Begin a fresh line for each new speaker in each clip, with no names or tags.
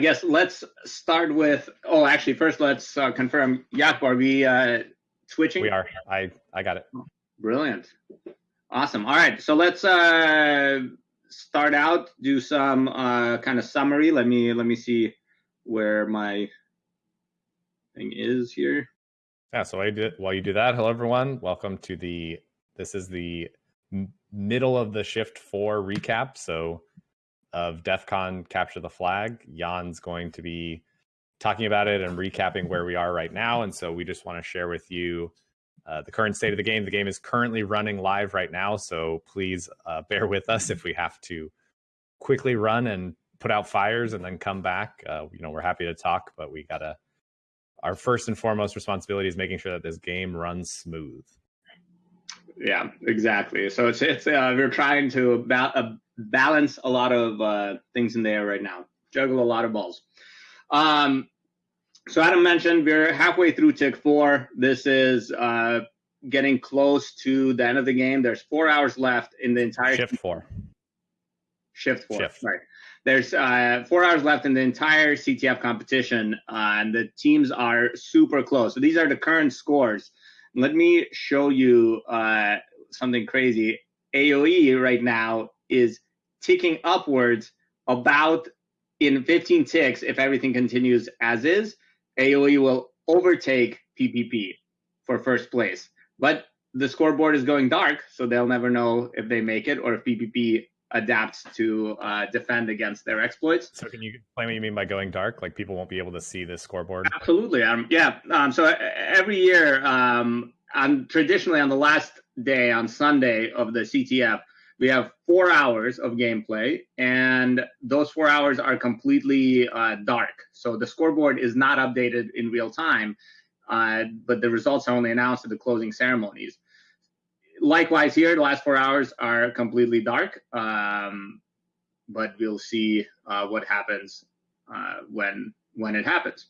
guess let's start with. Oh, actually, first let's uh, confirm. Jakob, are we uh, switching?
We are. I I got it.
Brilliant. Awesome. All right, so let's uh, start out. Do some uh, kind of summary. Let me let me see where my thing is here.
Yeah. So I did while you do that. Hello, everyone. Welcome to the. This is the middle of the Shift Four recap. So of DEF CON Capture the Flag. Jan's going to be talking about it and recapping where we are right now. And so we just want to share with you uh, the current state of the game. The game is currently running live right now. So please uh, bear with us if we have to quickly run and put out fires and then come back. Uh, you know, we're happy to talk, but we got to. Our first and foremost responsibility is making sure that this game runs smooth.
Yeah, exactly. So it's it's uh, we're trying to ba- uh, balance a lot of uh, things in there right now, juggle a lot of balls. Um, so Adam mentioned we're halfway through tick four. This is uh, getting close to the end of the game. There's four hours left in the entire
shift four.
Shift four. Shift. Right. There's uh, four hours left in the entire CTF competition, uh, and the teams are super close. So these are the current scores. Let me show you uh, something crazy. AOE right now is ticking upwards about in 15 ticks if everything continues as is. AOE will overtake PPP for first place. But the scoreboard is going dark, so they'll never know if they make it or if PPP adapts to uh, defend against their exploits.
So, can you explain what you mean by going dark? Like people won't be able to see the scoreboard?
Absolutely. Um, yeah. Um, so every year, um, on traditionally on the last day on Sunday of the CTF, we have four hours of gameplay, and those four hours are completely uh, dark. So the scoreboard is not updated in real time, uh, but the results are only announced at the closing ceremonies. Likewise, here, the last four hours are completely dark, um, but we'll see uh, what happens uh, when when it happens.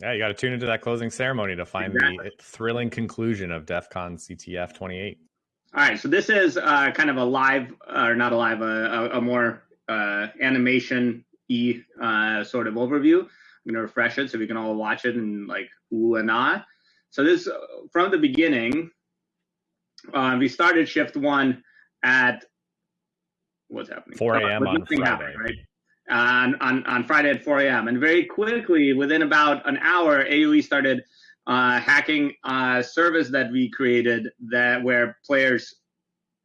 Yeah, you got to tune into that closing ceremony to find exactly. the thrilling conclusion of DEF CON CTF 28.
All right, so this is uh, kind of a live, or not a live, a, a more uh, animation e uh, sort of overview. I'm gonna refresh it so we can all watch it and like ooh and ah. So this from the beginning, uh, we started shift one at what's happening?
4 a.m. on Friday. Happened, right?
On, on, on Friday at 4 a.m. And very quickly, within about an hour, AOE started uh, hacking uh, service that we created that where players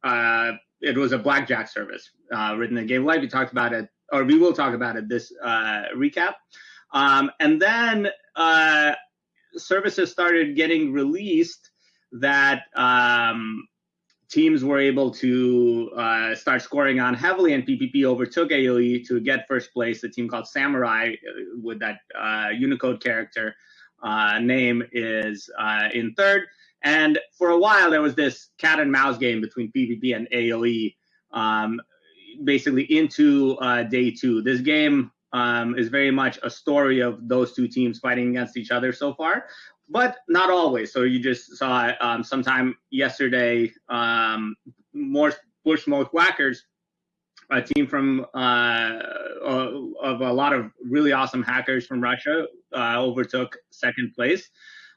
uh, it was a blackjack service uh, written in game live we talked about it or we will talk about it this uh, recap um, and then uh, services started getting released that um, teams were able to uh, start scoring on heavily, and PPP overtook AOE to get first place. A team called Samurai with that uh, Unicode character uh, name is uh, in third. And for a while, there was this cat and mouse game between PPP and AOE, um, basically into uh, day two. This game um, is very much a story of those two teams fighting against each other so far, but not always. So you just saw um, sometime yesterday, um, more Bush Smoke Whackers a team from uh, of a lot of really awesome hackers from Russia uh, overtook second place.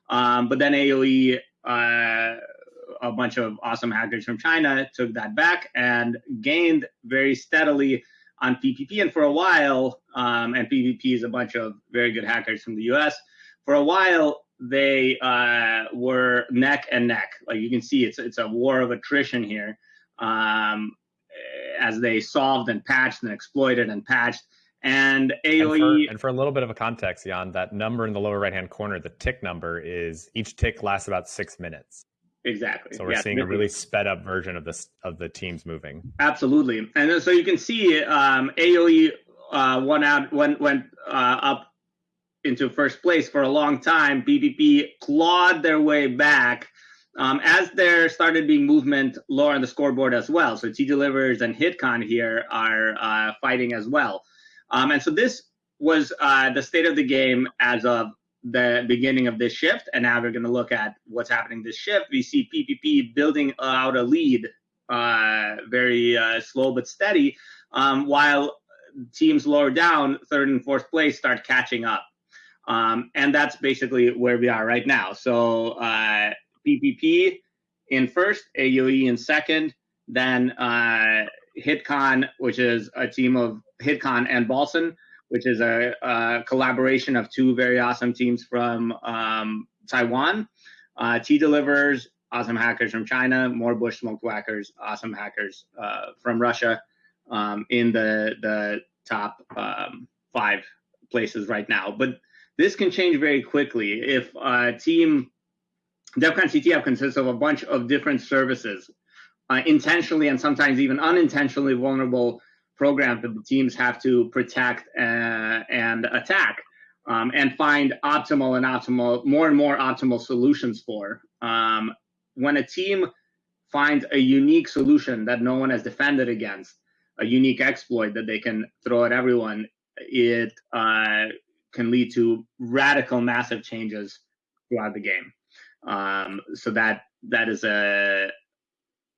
Um, but then AOE, uh, a bunch of awesome hackers from China, took that back and gained very steadily on PPP. And for a while, um, and PPP is a bunch of very good hackers from the US. For a while, they uh, were neck and neck. Like you can see, it's it's a war of attrition here. Um, as they solved and patched and exploited and patched. And AOE.
And for, and for, a little bit of a context, Jan, that number in the lower right hand corner, the tick number is each tick lasts about six minutes.
Exactly.
So we're yeah, seeing a really sped up version of this of the teams moving.
Absolutely, and so you can see um, AOE uh, went out went went uh, up into first place for a long time. PPP clawed their way back um, as there started being movement lower on the scoreboard as well. So Tea Deliverers and HitCon here are uh, fighting as well. Um, and so this was uh, the state of the game as of the beginning of this shift. And now we're going to look at what's happening this shift. We see PPP building out a lead, uh, very uh, slow but steady, um, while teams lower down, third and fourth place, start catching up. Um, and that's basically where we are right now. So uh, PPP in first, AOE in second, then uh, HitCon, which is a team of HitCon and Balsn, which is a, a, collaboration of two very awesome teams from um, Taiwan. Uh, Tea Deliverers, awesome hackers from China, more Bush Smoke Whackers, awesome hackers uh, from Russia, um, in the the top um, five places right now. But this can change very quickly if a team DEF CON CTF consists of a bunch of different services, uh, intentionally and sometimes even unintentionally vulnerable programs that the teams have to protect uh, and attack um, and find optimal and optimal, more and more optimal solutions for. Um, when a team finds a unique solution that no one has defended against, a unique exploit that they can throw at everyone, it uh, can lead to radical, massive changes throughout the game. Um, so that that is a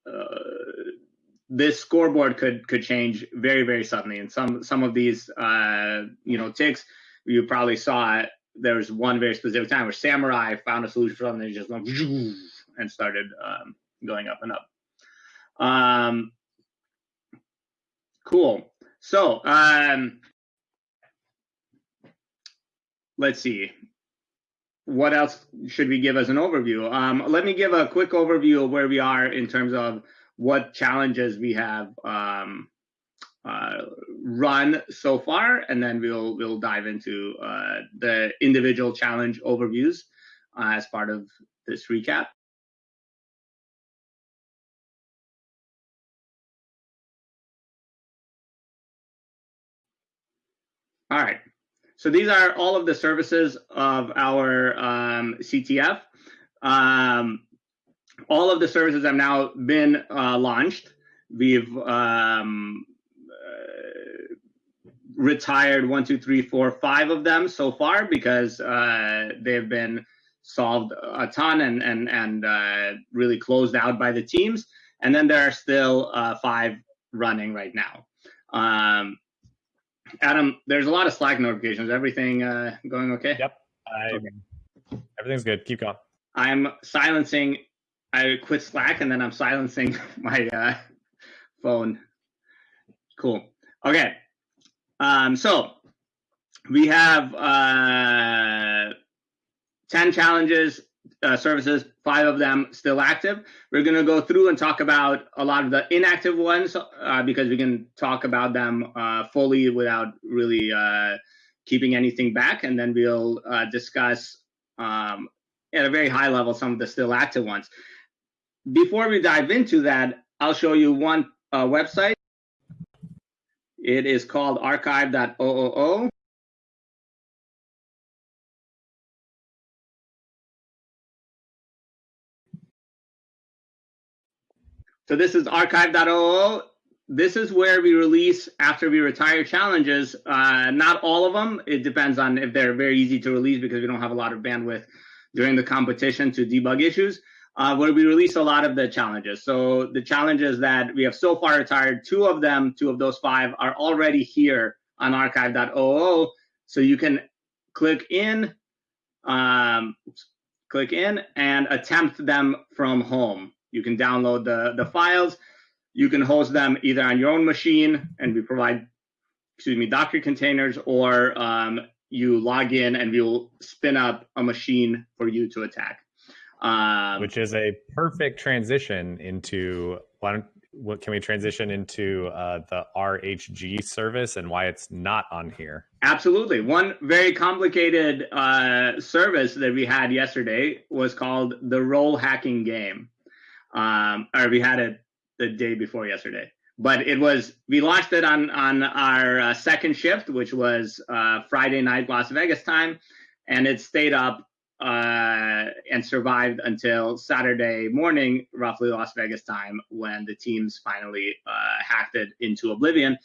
uh, this scoreboard could could change very very suddenly. And some some of these uh, you know ticks you probably saw it. There was one very specific time where Samurai found a solution for something and just went and started um, going up and up. Um, cool. So um, let's see what else should we give as an overview? Um, let me give a quick overview of where we are in terms of what challenges we have um, uh, run so far, and then we'll we'll dive into uh, the individual challenge overviews uh, as part of this recap. All right. So these are all of the services of our um, CTF. Um, all of the services have now been uh, launched. We've um, uh, retired one, two, three, four, five of them so far because uh, they've been solved a ton and and and uh, really closed out by the teams. And then there are still uh, five running right now. Adam, there's a lot of Slack notifications. Everything uh, going okay?
Yep. I, okay. Everything's good. Keep going.
I'm silencing. I quit Slack and then I'm silencing my uh, phone. Cool. Okay. Um, so we have uh, 10 challenges uh, services, five of them still active. We're going to go through and talk about a lot of the inactive ones uh, because we can talk about them uh, fully without really uh, keeping anything back. And then we'll uh, discuss um, at a very high level some of the still active ones. Before we dive into that, I'll show you one uh, website. It is called archive.ooo. So this is archive.ooo. This is where we release after we retire challenges. Uh, not all of them. It depends on if they're very easy to release because we don't have a lot of bandwidth during the competition to debug issues. Uh, where we release a lot of the challenges. So the challenges that we have so far retired, two of them, two of those five, are already here on archive.ooo. So you can click in, um, click in and attempt them from home. You can download the, the files. You can host them either on your own machine, and we provide, excuse me, Docker containers, or um, you log in and we'll spin up a machine for you to attack.
Um, Which is a perfect transition into why don't what can we transition into uh, the RHG service and why it's not on here?
Absolutely. One very complicated uh, service that we had yesterday was called the role hacking game um, or we had it the day before yesterday. But it was we launched it on on our uh, second shift, which was uh, Friday night Las Vegas time, and it stayed up uh, and survived until Saturday morning, roughly Las Vegas time, when the teams finally uh, hacked it into oblivion.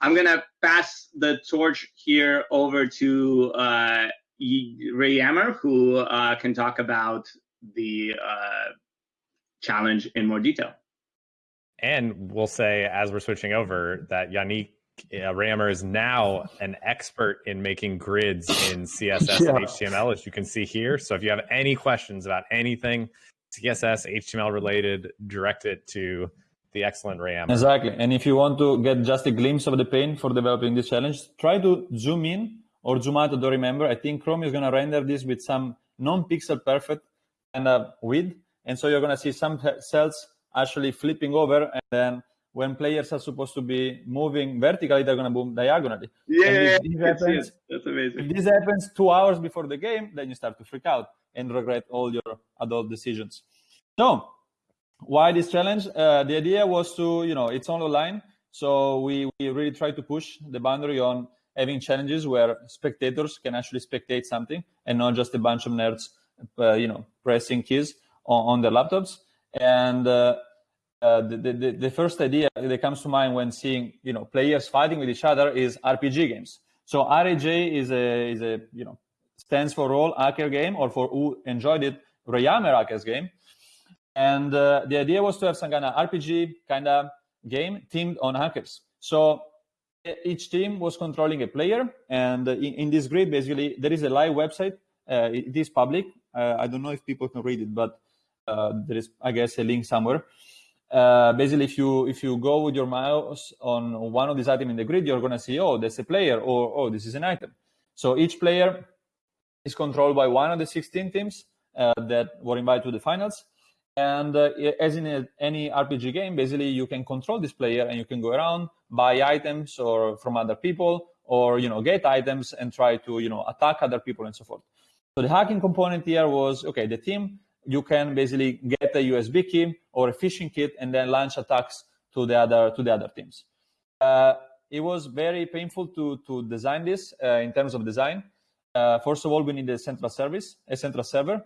I'm gonna pass the torch here over to uh, reyammer, who uh, can talk about the uh, challenge in more detail.
And we'll say, as we're switching over, that Yannick uh, Rammer is now an expert in making grids in CSS yeah. and HTML, as you can see here. So if you have any questions about anything CSS, HTML related, direct it to the excellent Ram.
Exactly. And if you want to get just a glimpse of the pain for developing this challenge, try to zoom in or zoom out. I don't remember. I think Chrome is going to render this with some non-pixel perfect kind of width. And so you're going to see some cells actually flipping over and then when players are supposed to be moving vertically, they're going to move diagonally.
Yeah, this, this happens, that's amazing.
If this happens two hours before the game, then you start to freak out and regret all your adult decisions. So, why this challenge? Uh, the idea was to, you know, it's all online, so we, we really try to push the boundary on having challenges where spectators can actually spectate something and not just a bunch of nerds, uh, you know, pressing keys on, on their laptops. And uh, uh, the, the, the first idea that comes to mind when seeing you know players fighting with each other is RPG games. So RHG is a is a you know stands for role hacker game or for who enjoyed it reyammer hackers game. And uh, the idea was to have some kind of RPG kind of game themed on hackers. So each team was controlling a player, and in, in this grid, basically, there is a live website. Uh, it is public. Uh, I don't know if people can read it, but uh, there is, I guess, a link somewhere. Uh, basically if you if you go with your mouse on one of these items in the grid you're going to see oh there's a player or oh this is an item. So each player is controlled by one of the 16 teams uh, that were invited to the finals. And uh, as in a, any rpg game basically you can control this player and you can go around buy items or from other people or you know get items and try to you know attack other people and so forth. So the hacking component here was okay the team you can basically get a USB key or a phishing kit and then launch attacks to the other to the other teams. Uh, it was very painful to to design this uh, in terms of design. Uh, first of all, we need a central service, a central server,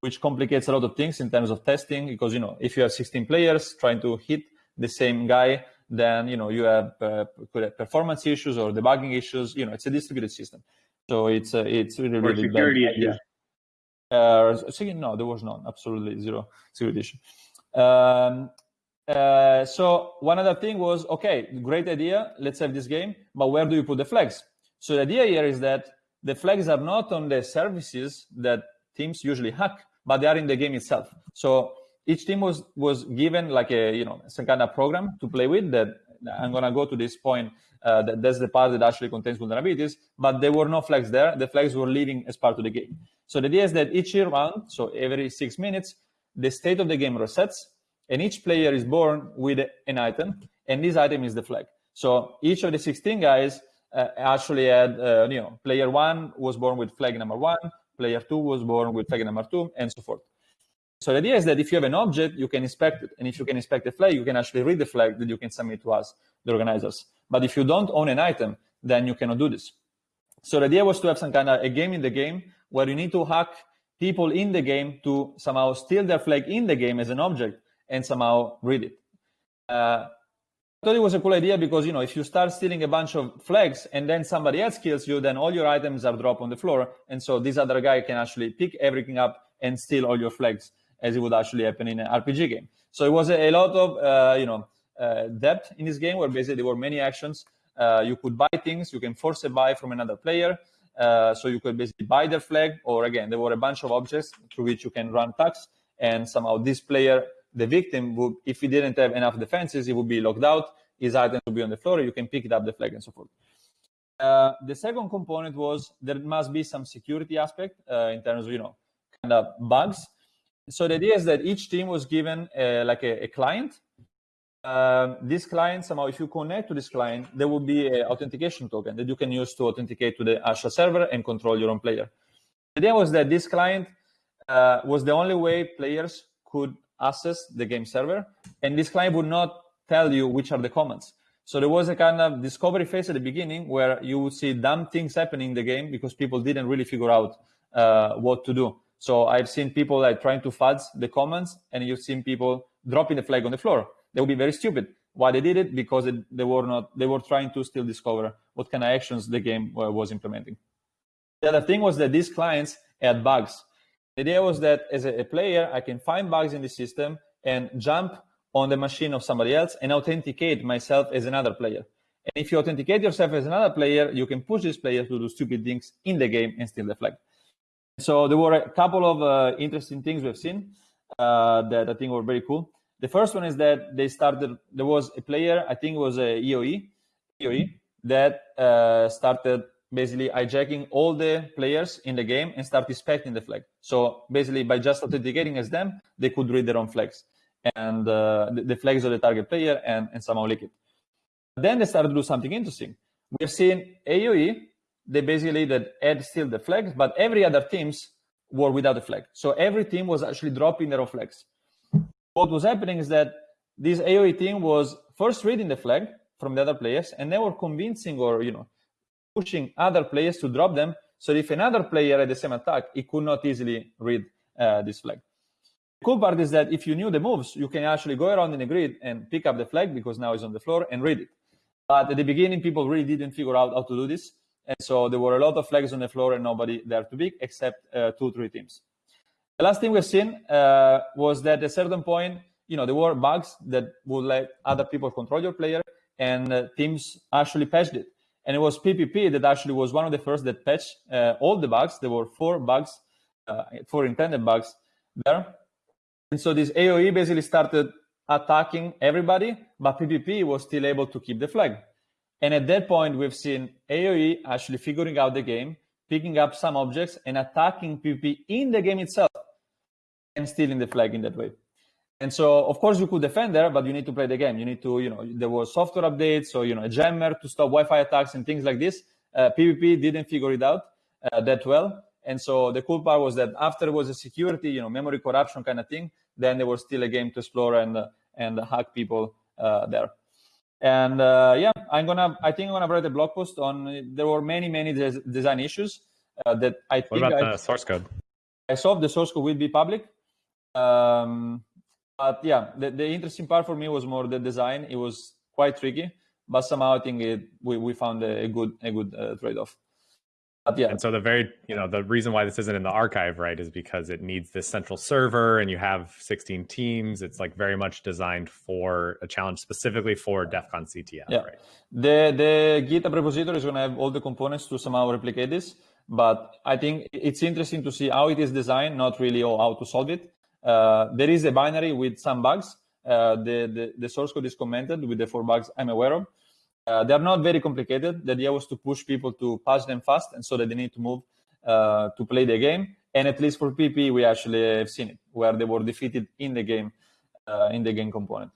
which complicates a lot of things in terms of testing because you know if you have 16 players trying to hit the same guy, then you know you have, uh, performance issues or debugging issues. You know it's a distributed system, so it's uh, it's really
really security
issues. Uh, second, no, there was none. Absolutely zero, zero edition. Um, uh, so one other thing was, okay, great idea. Let's have this game, but where do you put the flags? So the idea here is that the flags are not on the services that teams usually hack, but they are in the game itself. So each team was was given like a you know some kind of program to play with. That I'm gonna go to this point. Uh, that, that's the part that actually contains vulnerabilities, but there were no flags there. The flags were leaving as part of the game. So the idea is that each year round, so every six minutes, the state of the game resets, and each player is born with an item, and this item is the flag. So each of the 16 guys uh, actually had, uh, you know, player one was born with flag number one, player two was born with flag number two, and so forth. So the idea is that if you have an object, you can inspect it. And if you can inspect the flag, you can actually read the flag that you can submit to us, the organizers. But if you don't own an item, then you cannot do this. So the idea was to have some kind of a game in the game where you need to hack people in the game to somehow steal their flag in the game as an object and somehow read it. Uh, I thought it was a cool idea because you know if you start stealing a bunch of flags and then somebody else kills you, then all your items are dropped on the floor, and so this other guy can actually pick everything up and steal all your flags, as it would actually happen in an RPG game. So it was a, lot of uh, you know uh, depth in this game, where basically there were many actions. Uh, you could buy things, you can force a buy from another player. Uh, so you could basically buy their flag, or again, there were a bunch of objects through which you can run attacks, and somehow this player, the victim, would, if he didn't have enough defenses, he would be locked out. His item would be on the floor. You can pick it up the flag and so forth. Uh, the second component was there must be some security aspect uh, in terms of you know kind of bugs. So the idea is that each team was given uh, like a, a client. Um, this client somehow if you connect to this client there will be an authentication token that you can use to authenticate to the Asha server and control your own player. The idea was that this client uh, was the only way players could access the game server and this client would not tell you which are the commands so there was a kind of discovery phase at the beginning where you would see dumb things happening in the game because people didn't really figure out uh, what to do so i've seen people like trying to fudge the commands and you've seen people dropping the flag on the floor they would be very stupid. Why they did it? Because it, they were not. They were trying to still discover what kind of actions the game uh, was implementing. The other thing was that these clients had bugs. The idea was that as a, a player, I can find bugs in the system and jump on the machine of somebody else and authenticate myself as another player. And if you authenticate yourself as another player, you can push this player to do stupid things in the game and steal the flag. So there were a couple of uh, interesting things we've seen uh, that I think were very cool. The first one is that they started. There was a player, I think it was a EOE, EOE that uh, started basically hijacking all the players in the game and start inspecting the flag. So basically, by just authenticating as them, they could read their own flags and uh, the, the, flags of the target player and, and somehow leak it. Then they started to do something interesting. We've seen AOE, they basically that had still the flags, but every other teams were without a flag. So every team was actually dropping their own flags. What was happening is that this AOE team was first reading the flag from the other players, and they were convincing or you know pushing other players to drop them. So if another player had the same attack, he could not easily read uh, this flag. The cool part is that if you knew the moves, you can actually go around in the grid and pick up the flag because now it's on the floor and read it. But at the beginning, people really didn't figure out how to do this. And so there were a lot of flags on the floor and nobody there to pick except uh, two, three teams. The last thing we've seen uh, was that at a certain point, you know, there were bugs that would let other people control your player and uh, teams actually patched it. And it was PPP that actually was one of the first that patched uh, all the bugs. There were four bugs, uh, four intended bugs there. And so this AOE basically started attacking everybody, but PPP was still able to keep the flag. And at that point, we've seen AOE actually figuring out the game, picking up some objects and attacking PPP in the game itself and stealing the flag in that way. And so, of course, you could defend there, but you need to play the game. You need to, you know, there was software updates, so you know, a jammer to stop Wi-Fi attacks and things like this. Uh, PPP didn't figure it out uh, that well, and so the cool part was that after it was a security, you know, memory corruption kind of thing, then there was still a game to explore and uh, and hack people uh, there. And uh, yeah, I'm gonna, I think I'm gonna write a blog post on. There were many, many des- design issues uh, that I think.
What about
I,
the source code?
I saw the source code will be public. Um, but yeah, the, the interesting part for me was more the design. It was quite tricky, but somehow I think it, we, we found a good a good uh, trade off. But yeah.
And so the very you know the reason why this isn't in the archive right is because it needs this central server and you have 16 teams. It's like very much designed for a challenge specifically for DEF CON CTF.
Yeah.
Right?
The the GitHub repository is going to have all the components to somehow replicate this. But I think it's interesting to see how it is designed, not really how to solve it. Uh, there is a binary with some bugs. Uh, the, the, the, source code is commented with the four bugs I'm aware of. Uh, they're not very complicated. The idea was to push people to pass them fast and so that they need to move uh, to play the game. And at least for PP, we actually have seen it where they were defeated in the game, uh, in the game component.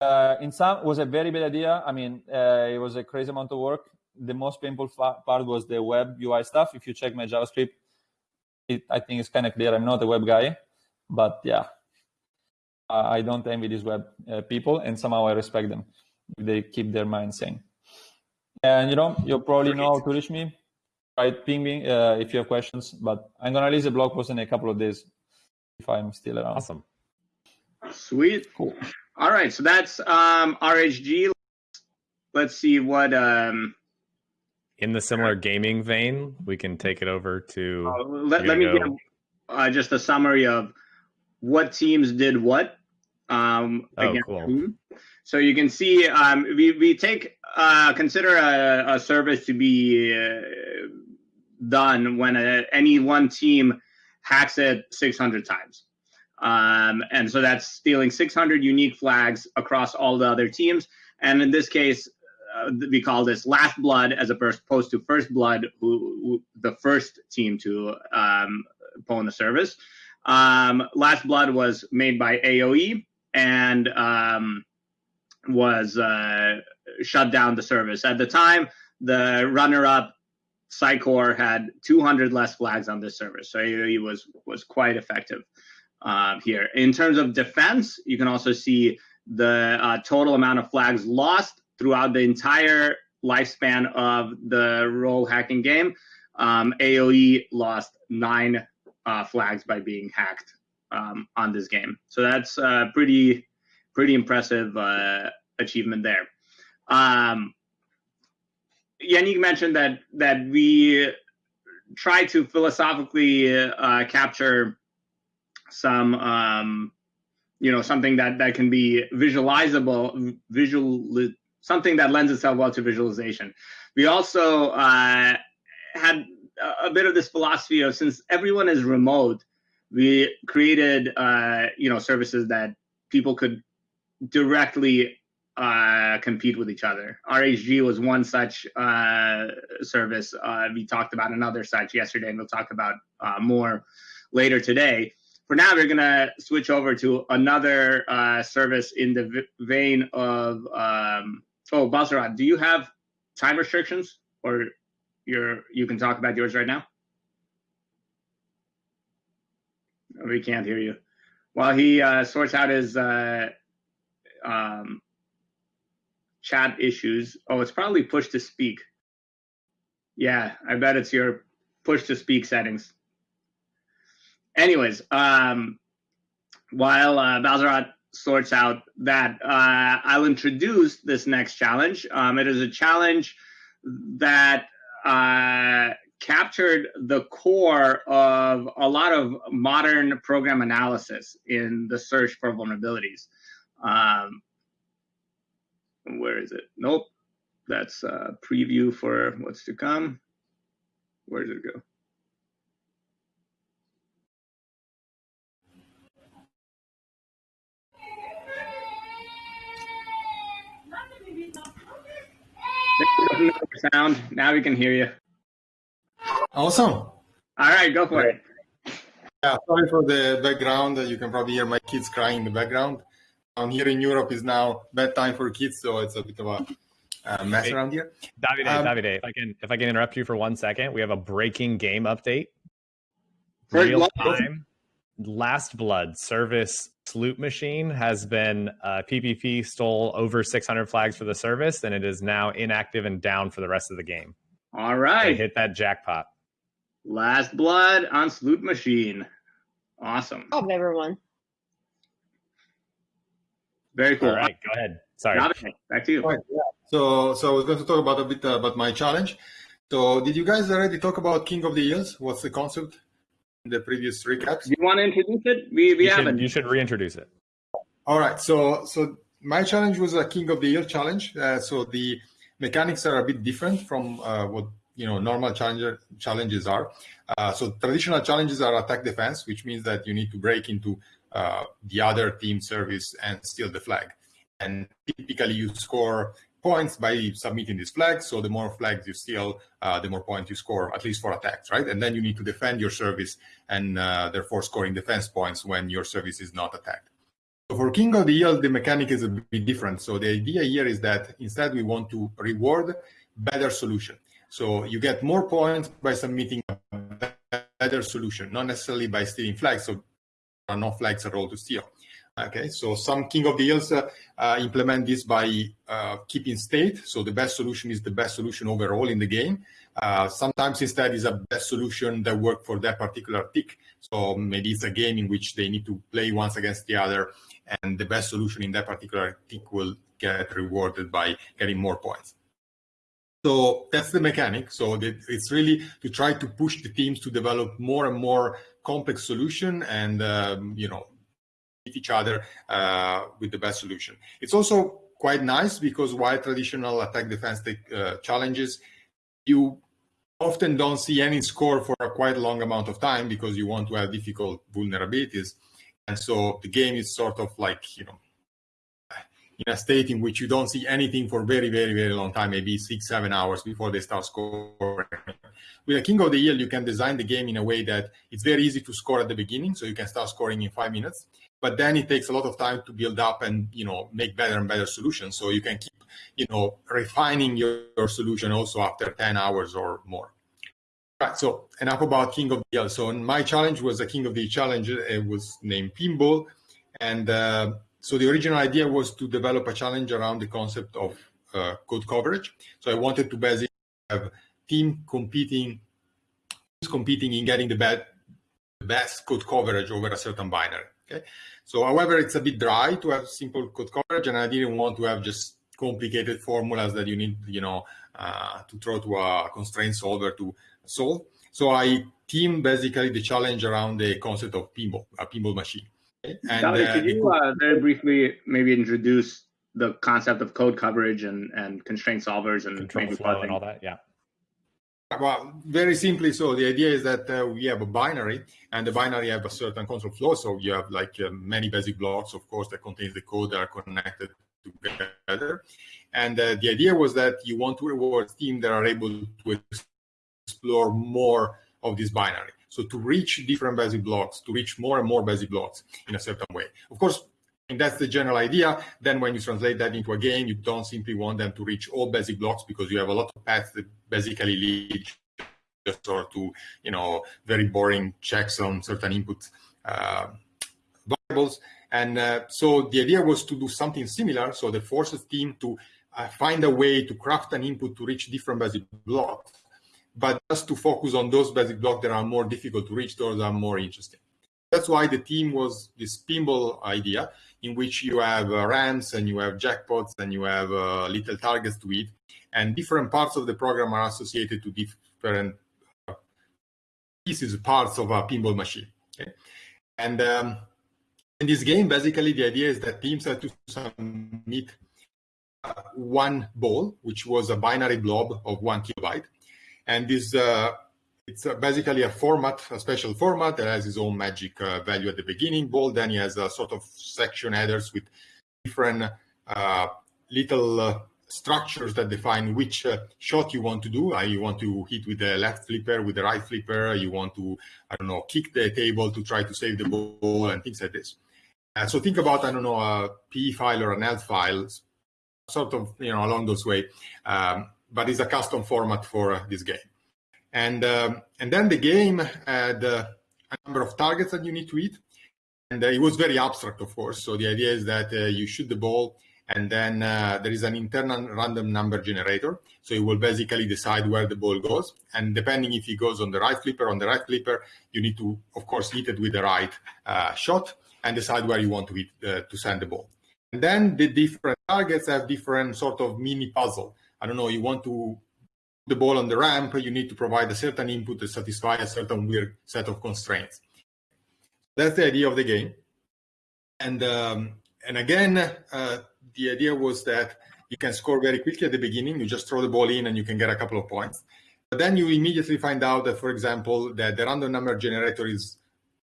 Uh, in some was a very bad idea. I mean, it was a crazy amount of work. The most painful part was the web UI stuff. If you check my JavaScript, it, I think it's kind of clear I'm not a web guy. But yeah, I don't envy these web uh, people, and somehow I respect them they keep their mind sane. And you know, you probably know how to reach me. Right, ping me uh, if you have questions. But I'm gonna release a blog post in a couple of days if I'm still around.
Awesome.
Sweet. Cool. All right, so that's um, RHG. Let's see what. Um,
in the similar gaming vein, we can take it over to.
Uh, let, let me give uh, just a summary of what teams did what um,
oh, against cool. whom.
So you can see um, we, we take uh, consider a, a, service to be uh, done when a, any one team hacks it 600 times. Um, and so that's stealing 600 unique flags across all the other teams. And in this case, uh, we call this last blood as opposed to first blood, who, who the first team to um, pull the service. Um, Last Blood was made by AOE and um, was uh, shut down the service. At the time, the runner-up Psycor had 200 less flags on this service, so AOE was was quite effective uh, here. In terms of defense, you can also see the uh, total amount of flags lost throughout the entire lifespan of the role hacking game. Um, AOE lost nine uh, flags by being hacked um, on this game. So that's uh, pretty pretty impressive uh, achievement there. Um, Yannick mentioned that that we try to philosophically uh, capture some um, you know something that that can be visualizable visual something that lends itself well to visualization. We also uh, had a bit of this philosophy of since everyone is remote, we created uh, you know services that people could directly uh, compete with each other. RHG was one such uh, service. Uh, we talked about another such yesterday, and we'll talk about uh, more later today. For now, we're gonna switch over to another uh, service in the vein of. Um, oh, Balzarotti, do you have time restrictions, or you're you can talk about yours right now? We can't hear you. While he uh, sorts out his uh, um, chat issues. Oh, it's probably push to speak. Yeah, I bet it's your push to speak settings. Anyways, um, while uh, Balzarotti sorts out that, uh, I'll introduce this next challenge. Um, it is a challenge that uh, captured the core of a lot of modern program analysis in the search for vulnerabilities. Um, where is it? Nope. That's a preview for what's to come. Where did it go? sound. Now we can hear you.
Awesome.
All right, go for it.
Yeah, sorry for the background. You can probably hear my kids crying in the background. Um, here in Europe is now bedtime for kids, so it's a bit of a uh, mess around here.
Davide, um, Davide, if I can if I can interrupt you for one second, we have a breaking game update. Real time. Last Blood service sloop machine has been uh, PPP stole over 600 flags for the service, and it is now inactive and down for the rest of the game.
All right, they
hit that jackpot.
Last Blood on Sloop Machine. Awesome.
Of everyone.
Very cool.
All right, go ahead. Sorry.
Back to you.
Right, yeah. So, so I was going to talk about a bit uh, about my challenge. So, did you guys already talk about King of the Hills? What's the concept in the previous recaps?
Do you want to introduce it? We, we
you
haven't.
Should, you should reintroduce it.
All right. So, so my challenge was a King of the Hill challenge. Uh, so the mechanics are a bit different from uh, what you know normal challenger challenges are. Uh, so traditional challenges are attack defense, which means that you need to break into uh, the other team service and steal the flag. And typically you score points by submitting this flag. So the more flags you steal, uh, the more points you score, at least for attacks, right? And then you need to defend your service and uh, therefore scoring defense points when your service is not attacked. So for King of the Hill, the mechanic is a bit different. So the idea here is that instead we want to reward better solution. So you get more points by submitting a better solution, not necessarily by stealing flags. So are no flags at all to steal. Okay, so some King of the Hills uh, uh, implement this by uh, keeping state. So the best solution is the best solution overall in the game. Uh, sometimes instead is a best solution that work for that particular tick. So maybe it's a game in which they need to play once against the other and the best solution in that particular tick will get rewarded by getting more points. So that's the mechanic. So it's really to try to push the teams to develop more and more complex solution and um, you know each other uh, with the best solution. It's also quite nice because while traditional attack defense uh, challenges, you often don't see any score for a quite long amount of time because you want to have difficult vulnerabilities. And so the game is sort of like, you know, in a state in which you don't see anything for very, very, very long time, maybe six, seven hours before they start scoring. With a King of the Hill, you can design the game in a way that it's very easy to score at the beginning, so you can start scoring in five minutes. But then it takes a lot of time to build up and you know make better and better solutions. So you can keep you know refining your, your solution also after 10 hours or more. Right, so enough about King of the Hill. So my challenge was a King of the challenge. It was named Pinball, and uh, so the original idea was to develop a challenge around the concept of uh, code coverage. So I wanted to basically have team competing, competing in getting the, best, the best code coverage over a certain binary. Okay. So, however, it's a bit dry to have simple code coverage, and I didn't want to have just complicated formulas that you need, you know, uh, to throw to a constraint solver to solve. So I team basically the challenge around the concept of pinball, a pinball machine.
And uh, could you uh, very briefly maybe introduce the concept of code coverage and and constraint solvers and
control
maybe
flow and all that. Yeah.
Well, very simply, so the idea is that uh, we have a binary, and the binary have a certain control flow. So you have like uh, many basic blocks, of course, that contains the code that are connected together. And uh, the idea was that you want to reward teams that are able to explore more of this binary. So to reach different basic blocks, to reach more and more basic blocks in a certain way. Of course, and that's the general idea. Then when you translate that into a game, you don't simply want them to reach all basic blocks because you have a lot of paths that basically lead just sort to, you know, very boring checks on certain input uh, variables. And uh, so the idea was to do something similar. So the forces team to uh, find a way to craft an input to reach different basic blocks, but just to focus on those basic blocks that are more difficult to reach, those are more interesting. That's why the team was this pinball idea in which you have uh, ramps and you have jackpots and you have uh, little targets to hit, and different parts of the program are associated to different uh, pieces, parts of a pinball machine. Okay? And um, in this game, basically, the idea is that teams have to submit uh, one ball, which was a binary blob of one kilobyte, and this uh, it's basically a format, a special format that has its own magic uh, value at the beginning. Ball then he has a sort of section headers with different uh, little uh, structures that define which uh, shot you want to do. Uh, you want to hit with the left flipper, with the right flipper. You want to, I don't know, kick the table to try to save the ball and things like this. Uh, so think about, I don't know, a PE file or an ELF file, sort of, you know, along those way. Um, but it's a custom format for this game and um, and then the game had uh, a number of targets that you need to hit, and uh, it was very abstract, of course. So the idea is that uh, you shoot the ball, and then uh, there is an internal random number generator. So it will basically decide where the ball goes, and depending if it goes on the right flipper, on the right flipper, you need to, of course, hit it with the right uh, shot and decide where you want to hit uh, to send the ball. And then the different targets have different sort of mini puzzle. I don't know. You want to put the ball on the ramp, you need to provide a certain input to satisfy a certain weird set of constraints. That's the idea of the game. And um, and again, uh, the idea was that you can score very quickly at the beginning. You just throw the ball in and you can get a couple of points. But then you immediately find out that, for example, that the random number generator is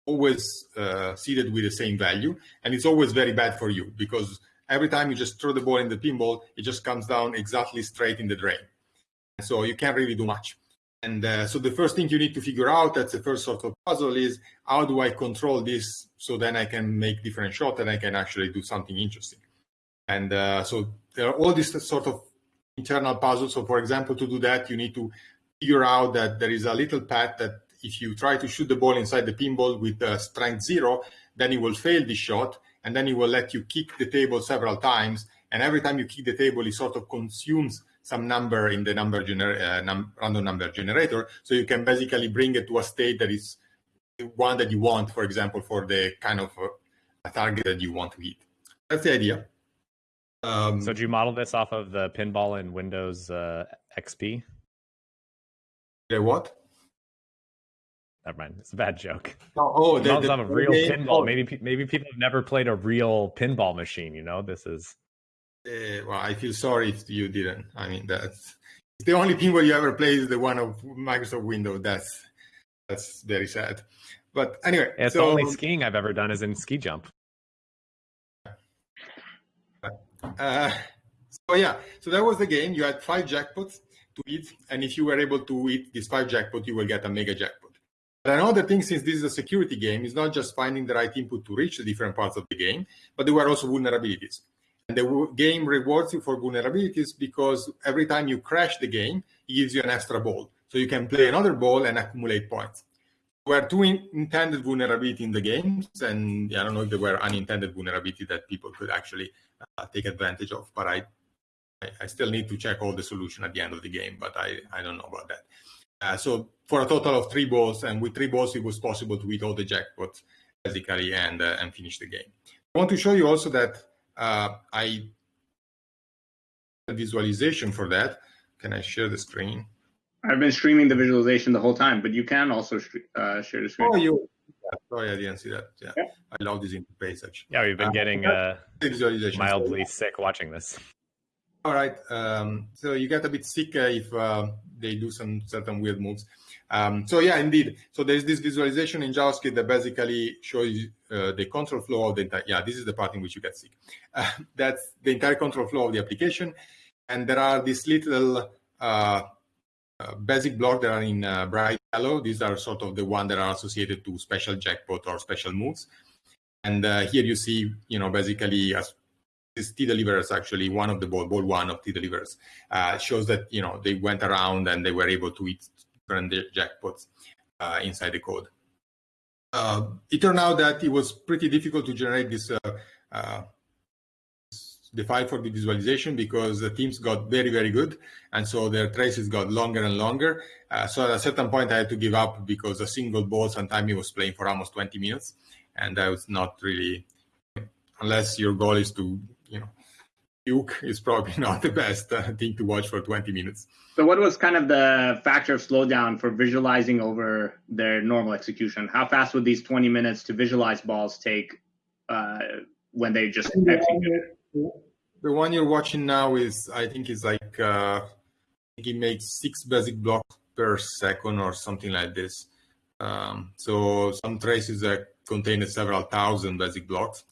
always uh, seeded with the same value, and it's always very bad for you because every time you just throw the ball in the pinball, it just comes down exactly straight in the drain. So you can't really do much. And uh, so the first thing you need to figure out, that's the first sort of puzzle, is how do I control this so then I can make different shots and I can actually do something interesting. And uh, so there are all these sort of internal puzzles. So for example, to do that, you need to figure out that there is a little path that if you try to shoot the ball inside the pinball with uh, strength zero, then it will fail this shot, and then it will let you kick the table several times. And every time you kick the table, it sort of consumes some number in the number gener- uh, num- random number generator. So you can basically bring it to a state that is one that you want, for example, for the kind of uh, target that you want to hit. That's the idea.
Um, so did you model this off of the pinball in Windows uh, XP?
The what?
Never mind. It's a bad joke.
Oh, oh
the, the, a real pinball. Oh. Maybe maybe people have never played a real pinball machine. You know, this is
uh, well, I feel sorry if you didn't. I mean, that's the only pinball you ever played is the one of Microsoft Windows. That's that's very sad. But anyway,
it's so, the only skiing I've ever done is in ski jump.
Uh, so yeah, so that was the game. You had five jackpots to eat, and if you were able to eat these five jackpots, you will get a mega jackpot. But another thing, since this is a security game, is not just finding the right input to reach the different parts of the game, but there were also vulnerabilities. And the game rewards you for vulnerabilities because every time you crash the game, it gives you an extra ball. So you can play another ball and accumulate points. There were two in- intended vulnerability in the games, and I don't know if there were unintended vulnerability that people could actually uh, take advantage of. But I, I still need to check all the solution at the end of the game, but I, I don't know about that. Uh, so for a total of three balls, and with three balls, it was possible to hit all the jackpots basically and uh, and finish the game. I want to show you also that uh, I visualization for that. Can I share the screen?
I've been streaming the visualization the whole time, but you can also uh, share the screen.
Oh, you? Sorry, I didn't see that. Yeah, yeah. I love this interface actually.
Yeah, we've been um, getting uh, mildly sick watching this.
All right. Um, so you get a bit sick uh, if uh, they do some certain weird moves. Um, so yeah, indeed. So there's this visualization in JavaScript that basically shows uh, the control flow of the entire. Yeah, this is the part in which you get sick. Uh, that's the entire control flow of the application, and there are these little uh, uh basic blocks that are in uh, bright yellow. These are sort of the one that are associated to special jackpot or special moves. And uh, here you see, you know, basically as this Tea Deliverers actually one of the ball, ball one of Tea Deliverers shows that you know they went around and they were able to eat different jackpots uh, inside the code. Uh, it turned out that it was pretty difficult to generate this uh, the file for the visualization because the teams got very, very good. And so their traces got longer and longer. Uh, so at a certain point, I had to give up because a single ball, sometimes he was playing for almost 20 minutes. And that was not really, unless your goal is to, you know, Duke is probably not the best uh, thing to watch for 20 minutes.
So, what was kind of the factor of slowdown for visualizing over their normal execution? How fast would these 20 minutes to visualize balls take uh, when they just execute
The one you're watching now is, I think, is like uh, it makes six basic blocks per second or something like this. Um, so some traces that contain several thousand basic blocks.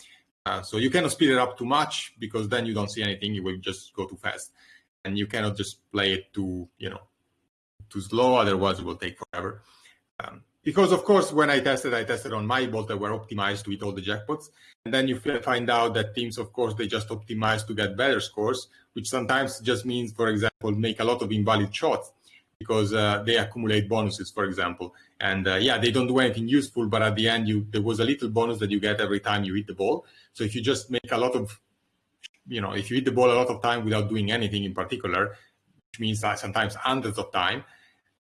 Uh, so you cannot speed it up too much because then you don't see anything. You will just go too fast, and you cannot just play it too, you know, too slow. Otherwise, it will take forever. Um, because of course, when I tested, I tested on my bot that were optimized to hit all the jackpots, and then you find out that teams, of course, they just optimize to get better scores, which sometimes just means, for example, make a lot of invalid shots because uh, they accumulate bonuses, for example. And uh, yeah, they don't do anything useful, but at the end, you there was a little bonus that you get every time you hit the ball. So if you just make a lot of, you know, if you hit the ball a lot of time without doing anything in particular, which means sometimes hundreds of time,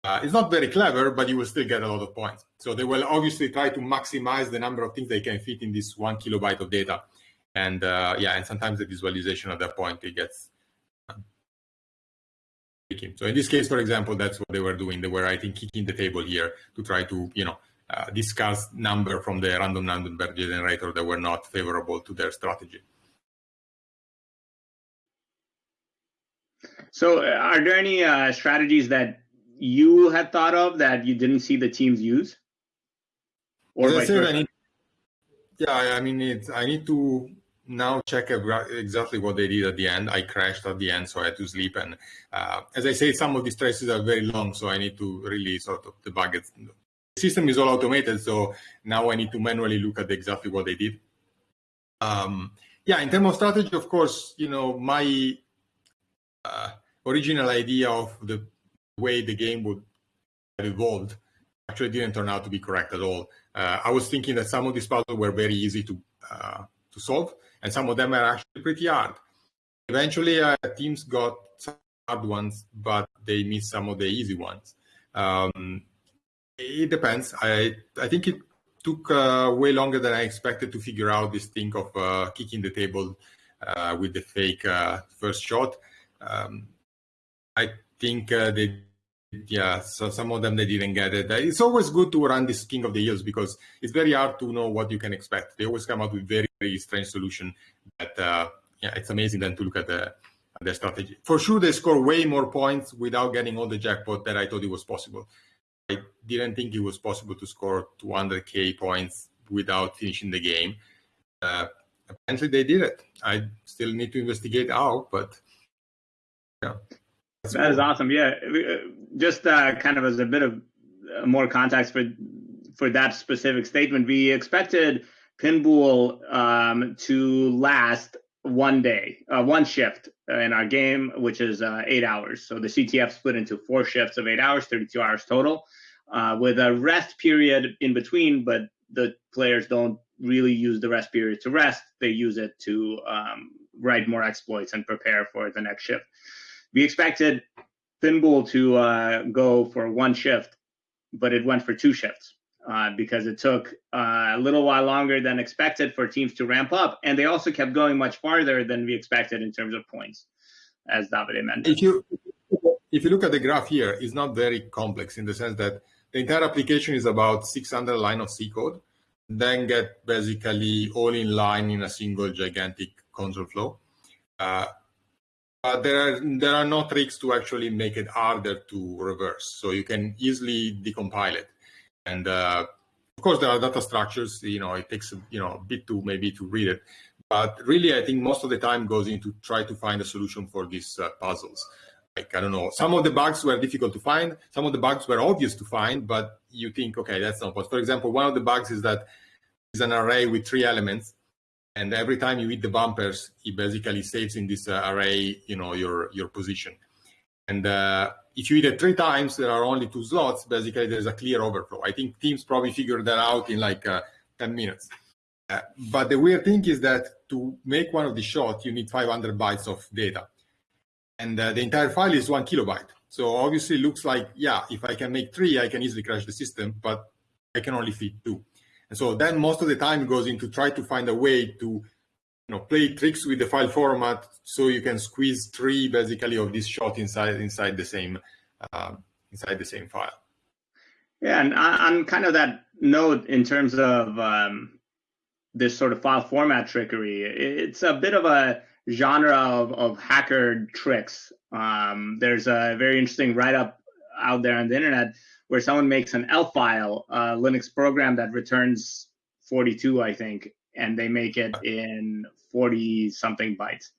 uh, it's not very clever, but you will still get a lot of points. So they will obviously try to maximize the number of things they can fit in this one kilobyte of data. And uh, yeah, and sometimes the visualization at that point it gets tricky. so in this case, for example, that's what they were doing. They were, I think, kicking the table here to try to, you know, uh, discuss number from the random number generator that were not favorable to their strategy.
So, uh, are there any uh, strategies that you had thought of that you didn't see the teams use?
Or I need, yeah, I mean, it's, I need to now check exactly what they did at the end. I crashed at the end, so I had to sleep. And uh, as I say, some of these traces are very long, so I need to really sort of debug it. System is all automated, so now I need to manually look at exactly what they did. Um, yeah, in terms of strategy, of course, you know, my uh, original idea of the way the game would have evolved actually didn't turn out to be correct at all. Uh, I was thinking that some of these puzzles were very easy to uh, to solve, and some of them are actually pretty hard. Eventually, uh, teams got some hard ones, but they missed some of the easy ones. Um, it depends. I I think it took uh, way longer than I expected to figure out this thing of uh, kicking the table uh, with the fake uh, first shot. Um, I think uh, they yeah, so some of them they didn't get it. It's always good to run this King of the Hills because it's very hard to know what you can expect. They always come out with very very strange solution. That uh, yeah, it's amazing then to look at the the strategy. For sure, they score way more points without getting all the jackpot that I thought it was possible. I didn't think it was possible to score 200k points without finishing the game. Uh, apparently, they did it. I still need to investigate how, but yeah.
That cool. is awesome. Yeah, uh, just uh, kind of as a bit of uh, more context for for that specific statement, we expected Pinball um, to last one day, uh, one shift in our game, which is uh, eight hours. So the CTF split into four shifts of eight hours, 32 hours total, uh, with a rest period in between. But the players don't really use the rest period to rest; they use it to um, write more exploits and prepare for the next shift. We expected Pinball to uh, go for one shift, but it went for two shifts uh, because it took uh, a little while longer than expected for teams to ramp up, and they also kept going much farther than we expected in terms of points, as Davide mentioned.
If you if you look at the graph here, it's not very complex in the sense that the entire application is about 600 line of C code. then get basically all in line in a single gigantic control flow. Uh, but there are there are no tricks to actually make it harder to reverse. So you can easily decompile it. And uh, of course, there are data structures. You know, it takes you know a bit to maybe to read it. But really, I think most of the time goes into try to find a solution for these uh, puzzles. Like I don't know, some of the bugs were difficult to find. Some of the bugs were obvious to find, but you think, okay, that's not possible. For example, one of the bugs is that is an array with three elements, and every time you hit the bumpers, it basically saves in this uh, array, you know, your your position. And uh, if you hit it three times, there are only two slots. Basically, there's a clear overflow. I think teams probably figured that out in like uh, 10 minutes. Uh, but the weird thing is that to make one of the shots, you need 500 bytes of data. And uh, the entire file is one kilobyte. So obviously it looks like, yeah, if I can make three, I can easily crash the system, but I can only fit two. And so then most of the time goes into try to find a way to you know, play tricks with the file format so you can squeeze three basically of this shot inside inside the same uh, inside the same file.
Yeah, and on kind of that note, in terms of um, this sort of file format trickery, it's a bit of a genre of, of hacker tricks. Um, there's a very interesting write up out there on the internet where someone makes an ELF file, a Linux program that returns 42, I think, and they make it in 40 something bytes.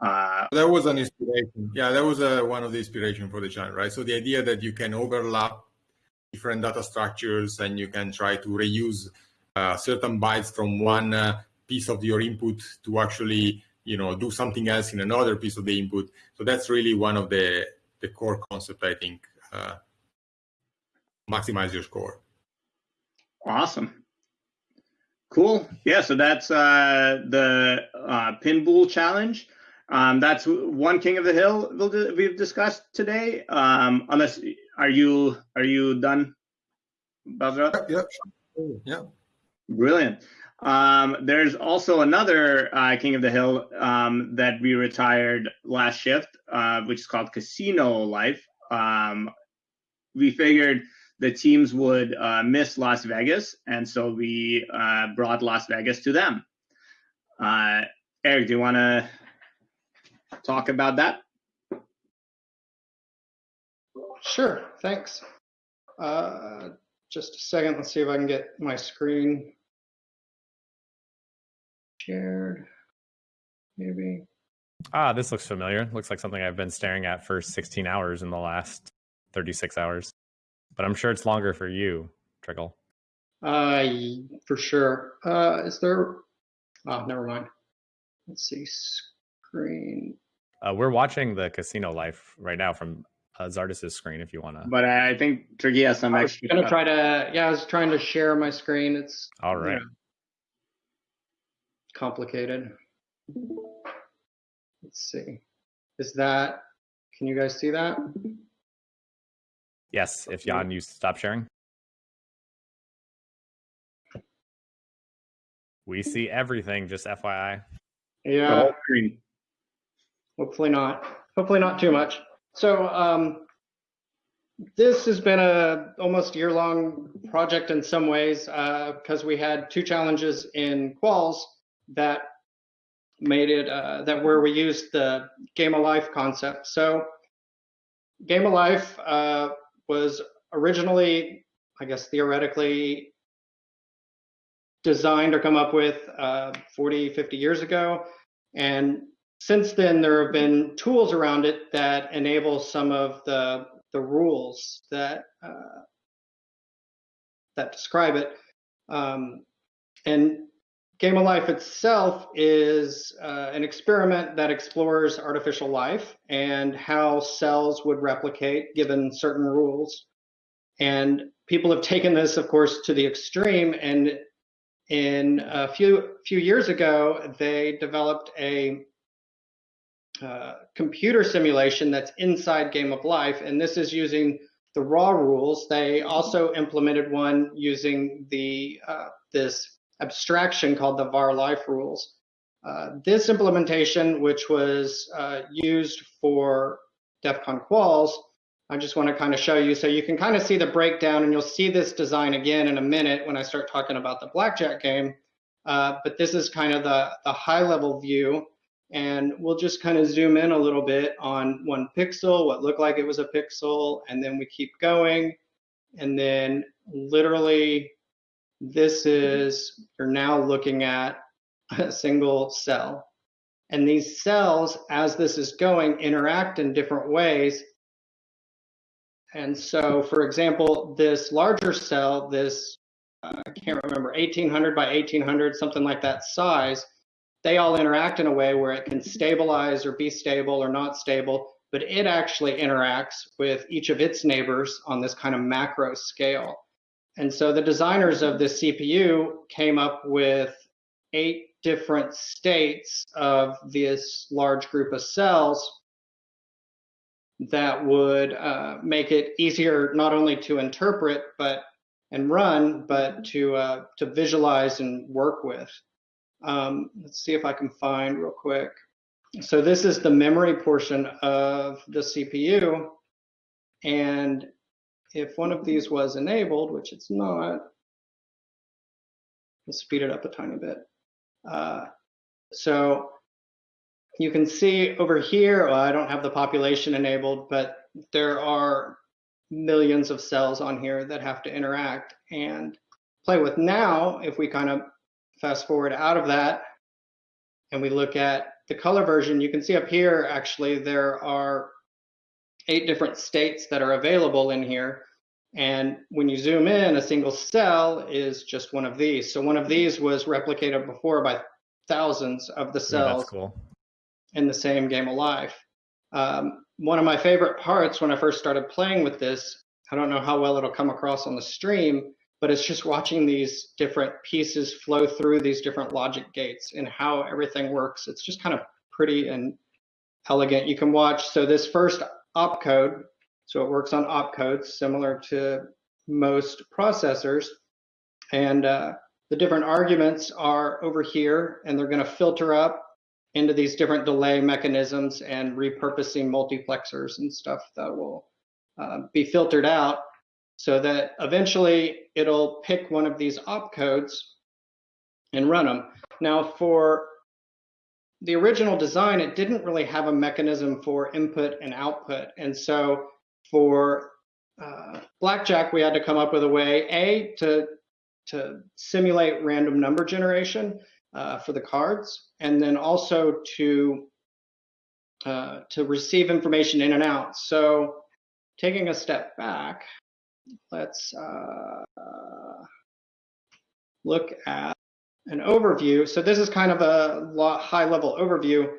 Uh, that was an inspiration. Yeah, that was uh, one of the inspiration for the channel, right? So the idea that you can overlap different data structures and you can try to reuse uh, certain bytes from one uh, piece of your input to actually, you know, do something else in another piece of the input. So that's really one of the the core concept, I think, uh, maximize your score.
Awesome. Cool. Yeah, so that's uh, the uh, Pinbool challenge. Um, that's one King of the Hill we've discussed today. Um, unless are you are you done,
Bazra? Yep. Yeah.
Brilliant. Um, there's also another uh, King of the Hill um, that we retired last shift, uh, which is called Casino Life. Um, we figured the teams would uh, miss Las Vegas, and so we uh, brought Las Vegas to them. Uh, Eric, do you want to talk about that?
Sure, thanks. Uh, just a second, let's see if I can get my screen shared, maybe.
Ah, this looks familiar. Looks like something I've been staring at for 16 hours in the last 36 hours but I'm sure it's longer for you, Tricky.
Uh, for sure. Uh, is there? Oh, never mind. Let's see. Screen.
Uh, we're watching the casino life right now from uh, Zardus's screen. If you want to.
But I think Tricky has some
I
was
gonna try to. Yeah, I was trying to share my screen. It's
all right. You know,
complicated. Let's see. Is that? Can you guys see that?
Yes, if Jan, you stop sharing. We see everything, just FYI.
Yeah. Hopefully not. Hopefully not too much. So um, this has been a almost year long project in some ways because uh, we had two challenges in quals that made it uh, that where we used the game of life concept. So game of life uh, was originally, I guess, theoretically designed or come up with uh, 40, 50 years ago. And since then, there have been tools around it that enable some of the, the rules that, uh, that describe it. Um, and Game of Life itself is uh, an experiment that explores artificial life and how cells would replicate given certain rules. And people have taken this, of course, to the extreme. And in a few few years ago, they developed a uh, computer simulation that's inside Game of Life, and this is using the raw rules. They also implemented one using the uh, this abstraction called the VarLife rules. Uh, this implementation, which was uh, used for DEF CON quals, I just want to kind of show you so you can kind of see the breakdown and you'll see this design again in a minute when I start talking about the blackjack game. Uh, but this is kind of the, the high level view and we'll just kind of zoom in a little bit on one pixel, what looked like it was a pixel, and then we keep going. And then literally this is, you're now looking at a single cell. And these cells, as this is going, interact in different ways. And so, for example, this larger cell, this, uh, I can't remember, 1800 by 1800, something like that size, they all interact in a way where it can stabilize or be stable or not stable, but it actually interacts with each of its neighbors on this kind of macro scale. And so the designers of this CPU came up with eight different states of this large group of cells that would uh, make it easier not only to interpret but and run, but to uh, to visualize and work with. Um, let's see if I can find real quick. So this is the memory portion of the CPU. And if one of these was enabled, which it's not, we'll speed it up a tiny bit. Uh, so you can see over here, well, I don't have the population enabled, but there are millions of cells on here that have to interact and play with. Now, if we kind of fast forward out of that and we look at the color version, you can see up here, actually, there are eight different states that are available in here. And when you zoom in, a single cell is just one of these. So one of these was replicated before by thousands of the cells
yeah, cool.
in the same game of life. Um, one of my favorite parts when I first started playing with this, I don't know how well it'll come across on the stream, but it's just watching these different pieces flow through these different logic gates and how everything works. It's just kind of pretty and elegant. You can watch, so this first opcode, so it works on opcodes similar to most processors. And uh, the different arguments are over here and they're gonna filter up into these different delay mechanisms and repurposing multiplexers and stuff that will uh, be filtered out so that eventually it'll pick one of these opcodes and run them. Now for the original design, it didn't really have a mechanism for input and output. And so for uh, Blackjack, we had to come up with a way, A, to, to simulate random number generation uh, for the cards, and then also to, uh, to receive information in and out. So taking a step back, let's uh, look at an overview. So this is kind of a high level overview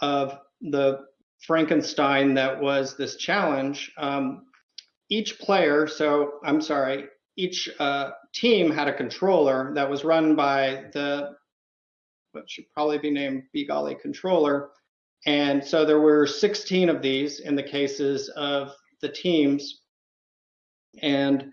of the Frankenstein that was this challenge. Um, each player, so I'm sorry, each uh, team had a controller that was run by the, what should probably be named BGolly controller. And so there were 16 of these in the cases of the teams and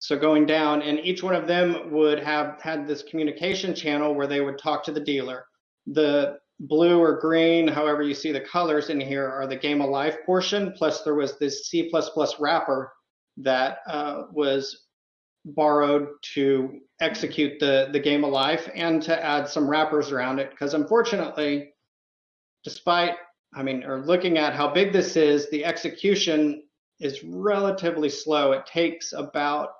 so going down, and each one of them would have had this communication channel where they would talk to the dealer. The blue or green, however you see the colors in here, are the game of life portion. Plus, there was this C++ wrapper that uh, was borrowed to execute the, the game of life and to add some wrappers around it. Because unfortunately, despite, I mean, or looking at how big this is, the execution is relatively slow. It takes about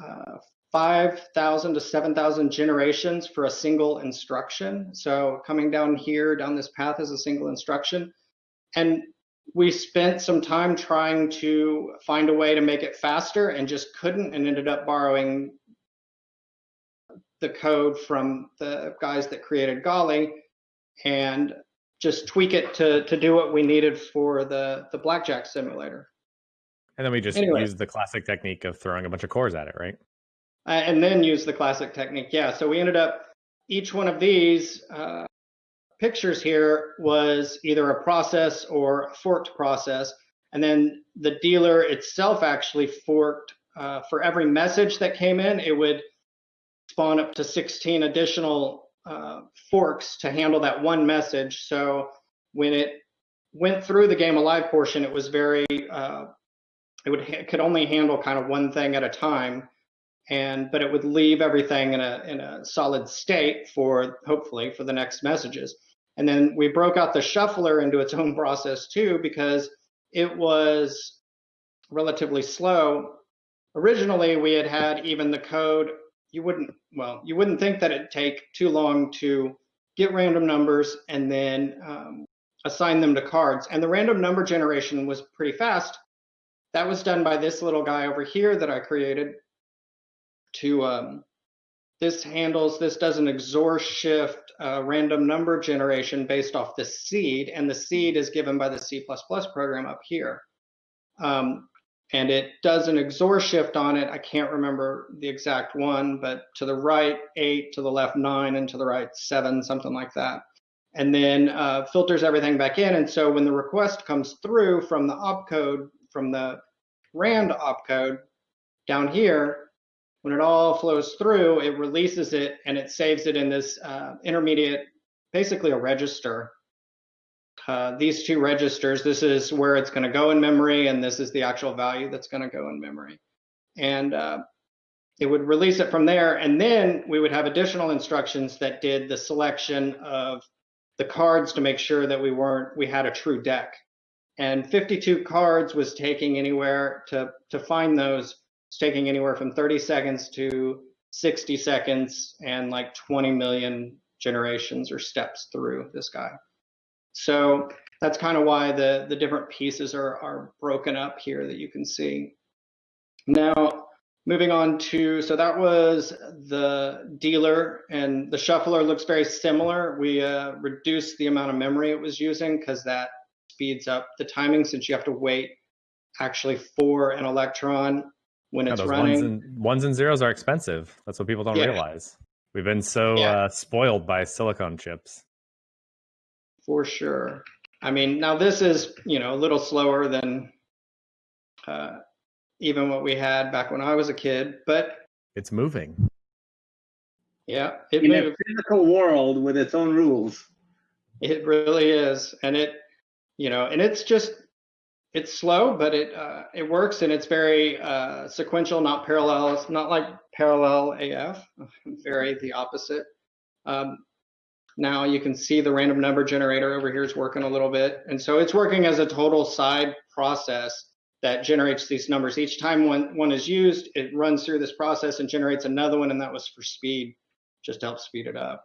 uh, 5,000 to 7,000 generations for a single instruction. So coming down here, down this path is a single instruction. And we spent some time trying to find a way to make it faster and just couldn't and ended up borrowing the code from the guys that created Golly and just tweak it to, to do what we needed for the, the blackjack simulator.
And then we just anyway. use the classic technique of throwing a bunch of cores at it, right?
Uh, and then use the classic technique. Yeah. So we ended up each one of these uh, pictures here was either a process or a forked process. And then the dealer itself actually forked uh, for every message that came in, it would spawn up to 16 additional uh, forks to handle that one message. So when it went through the game alive portion, it was very uh, it would it could only handle kind of one thing at a time, and but it would leave everything in a in a solid state for hopefully for the next messages. And then we broke out the shuffler into its own process too because it was relatively slow. Originally, we had had even the code. You wouldn't well, you wouldn't think that it'd take too long to get random numbers and then um, assign them to cards. And the random number generation was pretty fast. That was done by this little guy over here that I created to um, this handles, this does an XOR shift uh, random number generation based off the seed, and the seed is given by the C++ program up here. Um, and it does an XOR shift on it. I can't remember the exact one, but to the right, eight, to the left, nine, and to the right, seven, something like that. And then uh, filters everything back in. And so when the request comes through from the opcode, from the RAND opcode down here, when it all flows through, it releases it and it saves it in this uh, intermediate, basically a register uh, these two registers, this is where it's going to go in memory, and this is the actual value that's going to go in memory. And uh, it would release it from there, and then we would have additional instructions that did the selection of the cards to make sure that we weren't we had a true deck. And 52 cards was taking anywhere to to find those. It's taking anywhere from 30 seconds to 60 seconds, and like 20 million generations or steps through this guy. So that's kind of why the, the different pieces are, are broken up here that you can see. Now, moving on to, so that was the dealer and the shuffler looks very similar. We uh, reduced the amount of memory it was using because that speeds up the timing since you have to wait actually for an electron when yeah, it's running.
Ones and, ones and, zeros are expensive. That's what people don't yeah. realize. We've been so yeah. uh, spoiled by silicon chips
for sure. I mean, now this is, you know, a little slower than uh, even what we had back when I was a kid, but
it's moving.
Yeah, it
in moves. a physical world with its own rules.
It really is, and it, you know, and it's just it's slow, but it uh, it works, and it's very uh, sequential, not parallel. It's not like parallel AF. Very the opposite. Um, now you can see the random number generator over here is working a little bit. And so it's working as a total side process that generates these numbers. Each time one, one is used, it runs through this process and generates another one, and that was for speed, just to help speed it up.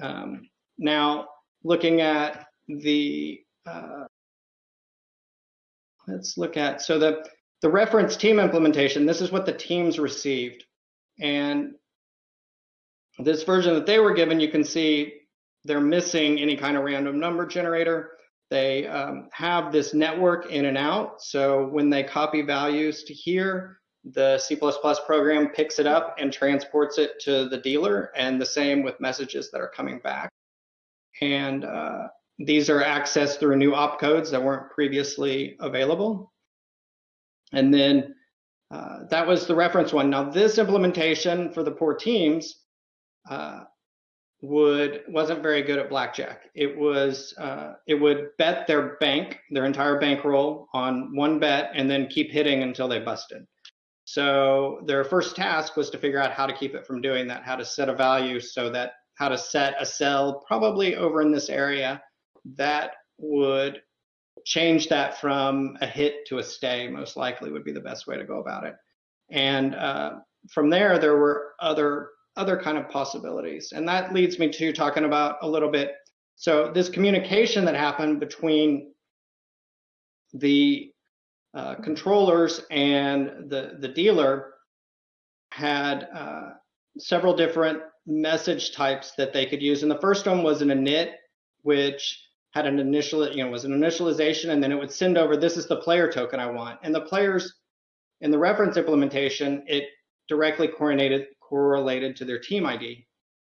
Um, now, looking at the, uh, let's look at, so the, the reference team implementation, this is what the teams received. And this version that they were given, you can see they're missing any kind of random number generator. They um, have this network in and out. So when they copy values to here, the C++ program picks it up and transports it to the dealer, and the same with messages that are coming back. And uh, these are accessed through new opcodes that weren't previously available. And then uh, that was the reference one. Now this implementation for the poor teams uh, would wasn't very good at blackjack. It was uh, it would bet their bank, their entire bankroll on one bet, and then keep hitting until they busted. So their first task was to figure out how to keep it from doing that, how to set a value so that how to set a cell probably over in this area that would change that from a hit to a stay most likely would be the best way to go about it. And uh, from there, there were other other kind of possibilities. And that leads me to talking about a little bit. So this communication that happened between the uh, controllers and the, the dealer had uh, several different message types that they could use. And the first one was an init, which had an initial, you know, was an initialization, and then it would send over, this is the player token I want. And the players in the reference implementation, it directly coordinated correlated to their team ID.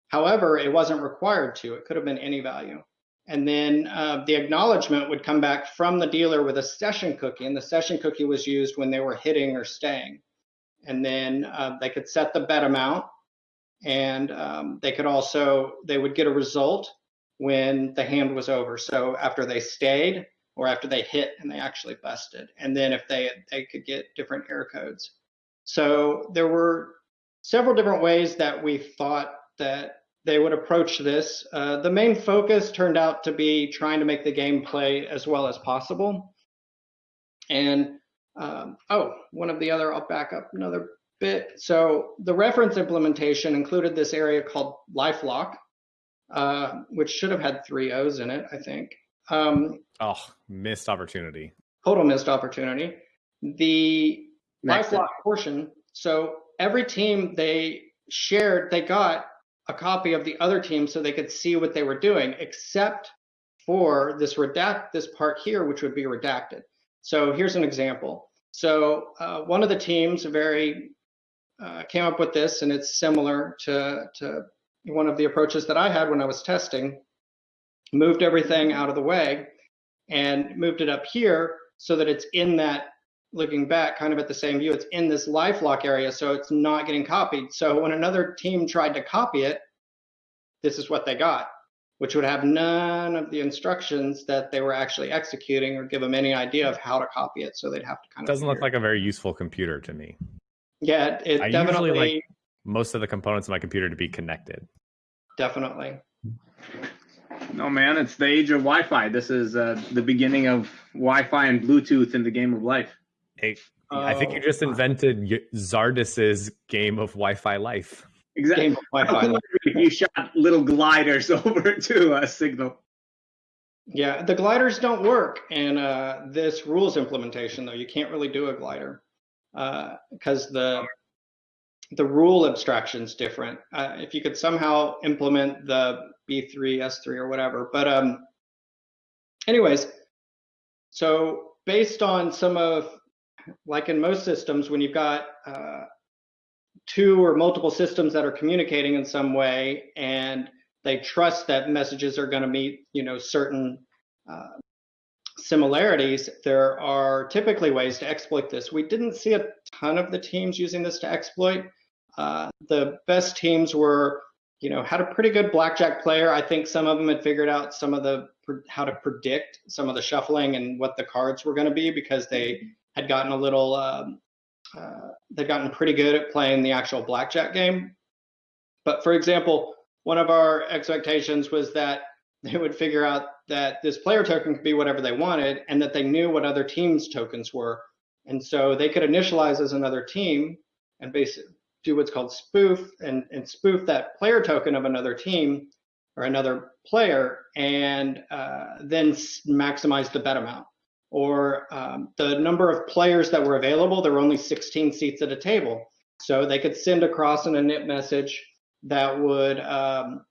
However, it wasn't required to. It could have been any value. And then uh, the acknowledgement would come back from the dealer with a session cookie, and the session cookie was used when they were hitting or staying. And then uh, they could set the bet amount, and um, they could also they would get a result when the hand was over. So after they stayed, or after they hit and they actually busted, and then if they they could get different error codes. So there were several different ways that we thought that they would approach this. Uh, the main focus turned out to be trying to make the game play as well as possible. And um, oh, one of the other, I'll back up another bit. So the reference implementation included this area called LifeLock, uh, which should have had three O's in it, I think. Um,
oh, missed opportunity.
Total missed opportunity. The Next LifeLock portion. So every team they shared, they got a copy of the other team so they could see what they were doing, except for this redact this part here, which would be redacted. So here's an example. So uh, one of the teams very uh, came up with this, and it's similar to, to one of the approaches that I had when I was testing. Moved everything out of the way and moved it up here so that it's in that looking back kind of at the same view, it's in this LifeLock area, so it's not getting copied. So when another team tried to copy it, this is what they got, which would have none of the instructions that they were actually executing or give them any idea of how to copy it. So they'd have to kind
of. Doesn't look like a very useful computer to me.
Yeah, it definitely. like
most of the components of my computer to be connected.
Definitely.
No, man, it's the age of Wi-Fi. This is uh, the beginning of Wi-Fi and Bluetooth in the game of life.
Hey, I think you just oh. invented Zardus's game of Wi-Fi life.
Exactly. Wi-Fi you shot little gliders over to a signal.
Yeah, the gliders don't work in uh, this rules implementation though. You can't really do a glider because uh, the the rule abstraction is different. Uh, if you could somehow implement the B3, S3, or whatever, but um, anyways, so based on some of like in most systems, when you've got uh, two or multiple systems that are communicating in some way and they trust that messages are going to meet, you know, certain uh, similarities, there are typically ways to exploit this. We didn't see a ton of the teams using this to exploit. Uh, the best teams were, you know, had a pretty good blackjack player. I think some of them had figured out some of the how to predict some of the shuffling and what the cards were going to be because they had gotten a little, um, uh, they'd gotten pretty good at playing the actual blackjack game. But for example, one of our expectations was that they would figure out that this player token could be whatever they wanted and that they knew what other teams' tokens were. And so they could initialize as another team and basically do what's called spoof and, and spoof that player token of another team or another player and uh, then maximize the bet amount or um, the number of players that were available, there were only 16 seats at a table. So they could send across an init message that would um,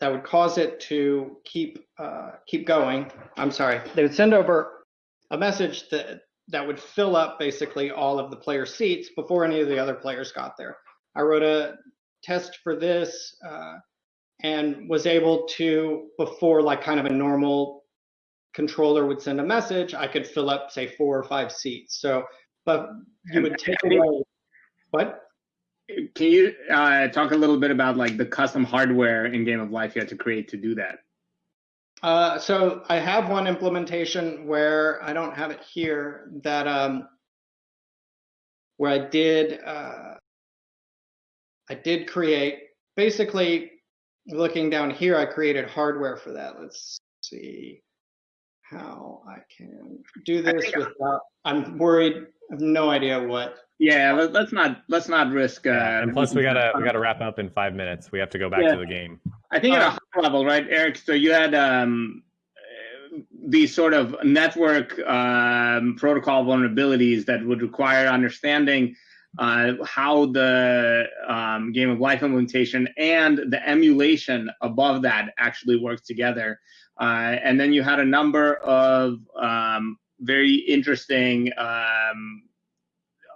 that would cause it to keep uh, keep going. I'm sorry. They would send over a message that that would fill up basically all of the player seats before any of the other players got there. I wrote a test for this. Uh, and was able to before like kind of a normal controller would send a message i could fill up say four or five seats so but you would take away what
can you uh, talk a little bit about like the custom hardware in game of life you had to create to do that
uh, so i have one implementation where i don't have it here that um, where i did uh, i did create basically looking down here, I created hardware for that. Let's see how I can do this without, I'm worried, I have no idea what.
Yeah, let, us not let's not risk. Uh, yeah,
and plus, we gotta we gotta wrap up in five minutes. We have to go back yeah. to the game.
I think at a high level, right, Eric? So you had um, these sort of network um, protocol vulnerabilities that would require understanding uh, how the um, game of life implementation and the emulation above that actually works together. Uh, and then you had a number of um, very interesting um,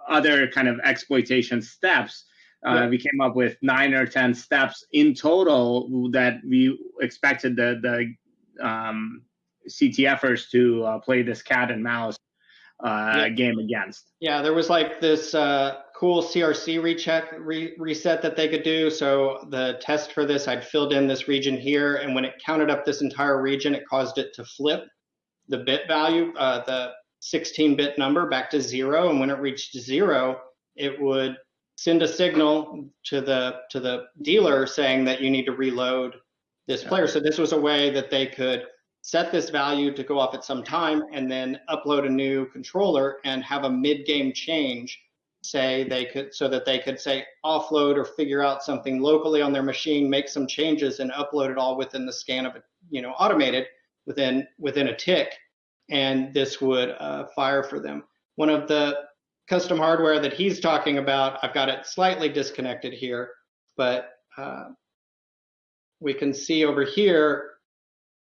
other kind of exploitation steps. Uh, yeah. We came up with nine or ten steps in total that we expected the the um, CTFers to uh, play this cat and mouse uh, yeah. game against.
Yeah, there was like this uh, cool CRC recheck re, reset that they could do. So the test for this, I'd filled in this region here, and when it counted up this entire region, it caused it to flip the bit value, uh, the 16-bit number back to zero, and when it reached zero, it would send a signal to the to the dealer saying that you need to reload this player. So this was a way that they could set this value to go off at some time and then upload a new controller and have a mid-game change say they could so that they could say offload or figure out something locally on their machine make some changes and upload it all within the scan of it you know automated within within a tick and this would uh, fire for them. One of the custom hardware that he's talking about i've got it slightly disconnected here but uh, we can see over here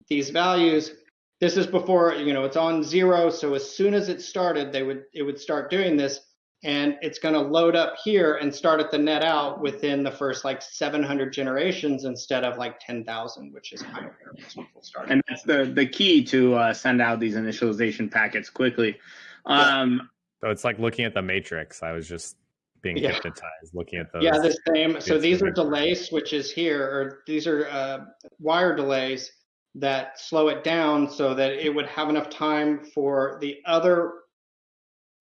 these values. This is before you know it's on zero so as soon as it started they would it would start doing this and it's going to load up here and start at the net out within the first like 700 generations instead of like 10,000, which is kind of where most people start.
And that's the the key to uh, send out these initialization packets quickly. Um,
So it's like looking at the matrix. I was just being
Yeah.
hypnotized looking at those.
yeah, the same. So these are delay switches here, or these are uh, wire delays that slow it down so that it would have enough time for the other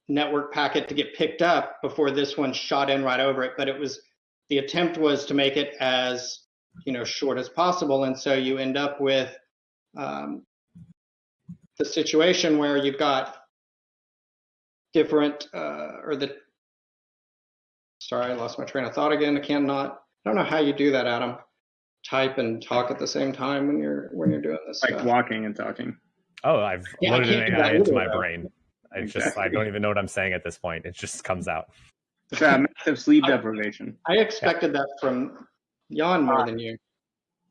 network packet to get picked up before this one shot in right over it. But it was the attempt was to make it as you know short as possible, and so you end up with um, the situation where you've got different uh, or the sorry, I lost my train of thought again. I cannot. I don't know how you do that, Adam. Type and talk at the same time when you're when you're doing this
like
stuff.
walking and talking.
Oh, I've
Yeah,
loaded
can't
an
do
AI into my
though.
brain. I just I don't even know what I'm saying at this point. It just comes out.
It's uh, massive sleep deprivation.
I expected that from Jan more than you.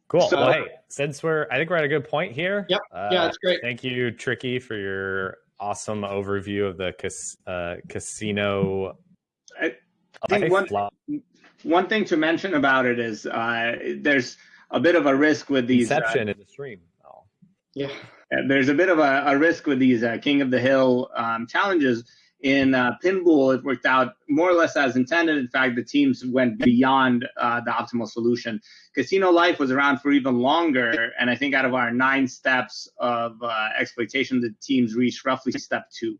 Cool.
So-
well, hey, since we're I think we're at a good point here.
Yep.
Uh,
Yeah, it's great.
Thank you, Tricky, for your awesome overview of the cas- uh, casino.
I think one-
Lo-
One thing to mention about it is uh, there's a bit of a risk with these. uh,
Inception in the stream. Oh.
Yeah.
Uh, there's a bit of a, a risk with these uh, King of the Hill um, challenges. In uh, Pinball, it worked out more or less as intended. In fact, the teams went beyond uh, the optimal solution. Casino Life was around for even longer, and I think out of our nine steps of uh, exploitation, the teams reached roughly step two.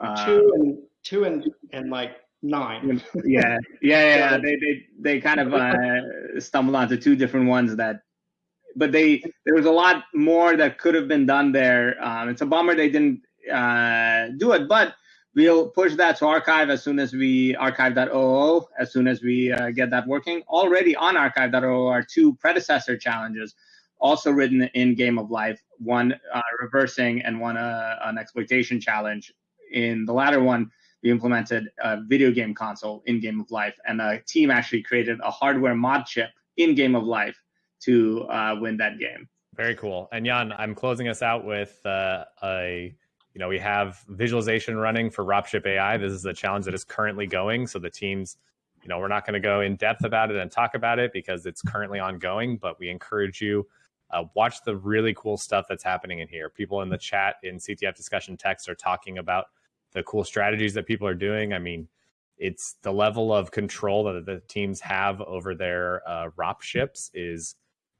Uh,
two and two and and like nine.
yeah, yeah, yeah. yeah. They they they kind of uh, stumbled onto two different ones that, but they there was a lot more that could have been done there. Um, it's a bummer they didn't uh, do it, but we'll push that to archive as soon as we archive.ooo as soon as we uh, get that working. Already on archive.ooo are two predecessor challenges. Also written in Game of Life, one uh, reversing and one uh, an exploitation challenge. In the latter one, we implemented a video game console in Game of Life, and a team actually created a hardware mod chip in Game of Life to uh, win that game.
Very cool. And Jan, I'm closing us out with uh, a, you know, we have visualization running for Ropship AI. This is a challenge that is currently going. So the teams, you know, we're not going to go in depth about it and talk about it because it's currently ongoing, but we encourage you uh, watch the really cool stuff that's happening in here. People in the chat in CTF discussion text are talking about the cool strategies that people are doing. I mean, it's the level of control that the teams have over their uh, ROP ships is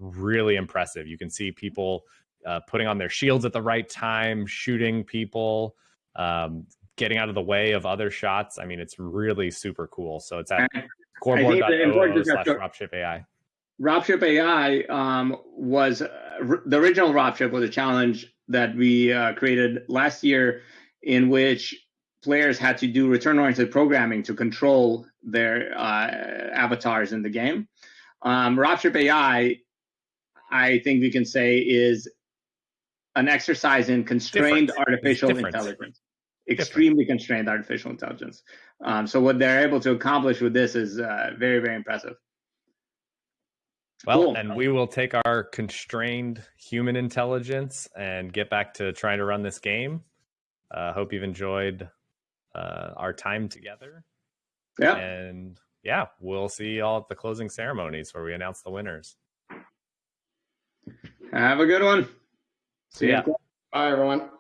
really impressive. You can see people uh, putting on their shields at the right time, shooting people, um, getting out of the way of other shots. I mean, it's really super cool. So it's at
And the important
coreboard.io slash dropship AI.
Ropship AI um, was uh, r- the original Ropship was a challenge that we uh, created last year, in which players had to do return-oriented programming to control their uh, avatars in the game. Um, Ropship AI, I think we can say, is an exercise in constrained artificial intelligence, extremely constrained artificial intelligence. Um, so what they're able to accomplish with this is uh, very, very impressive.
Well,
Cool.
and we will take our constrained human intelligence and get back to trying to run this game. Uh, hope you've enjoyed uh, our time together.
Yeah.
And yeah, we'll see you all at the closing ceremonies where we announce the winners.
Have a good one.
See ya.
Bye everyone.